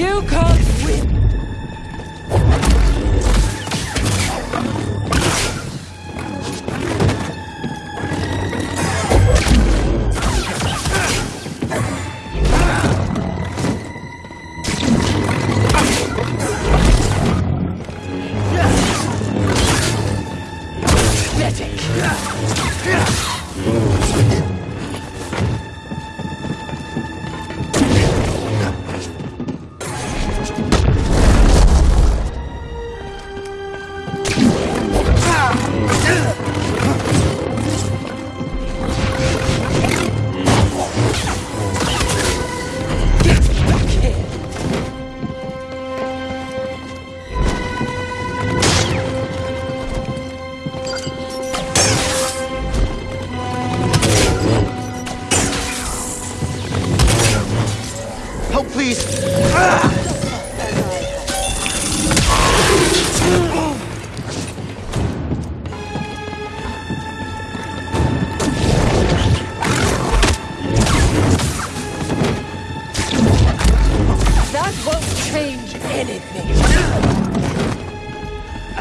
You can't win! Help,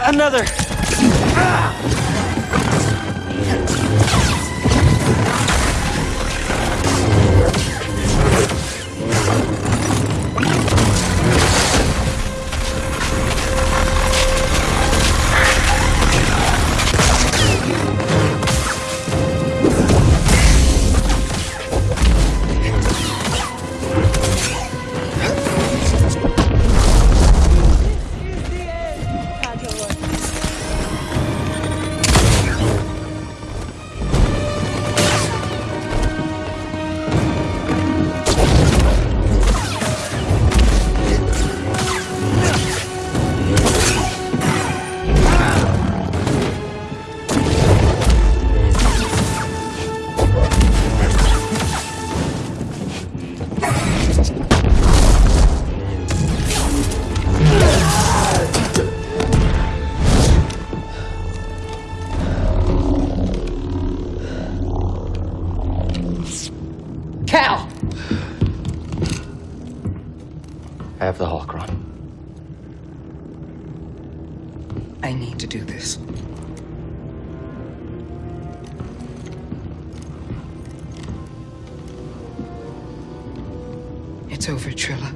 Another! Cal! I have the holocron. I need to do this. It's over, Trilla.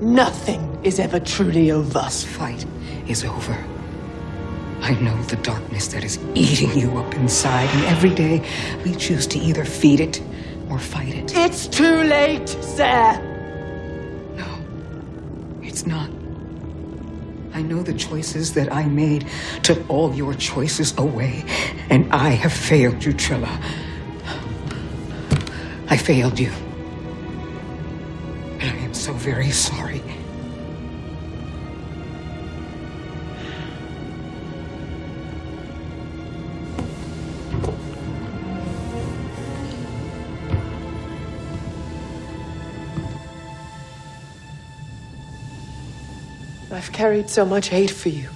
Nothing is ever truly over. This fight is over. I know the darkness that is eating you up inside, and every day we choose to either feed it or fight it. It's too late, sir! It's not. I know the choices that I made took all your choices away, and I have failed you, Trilla. I failed you. And I am so very sorry. I've carried so much hate for you.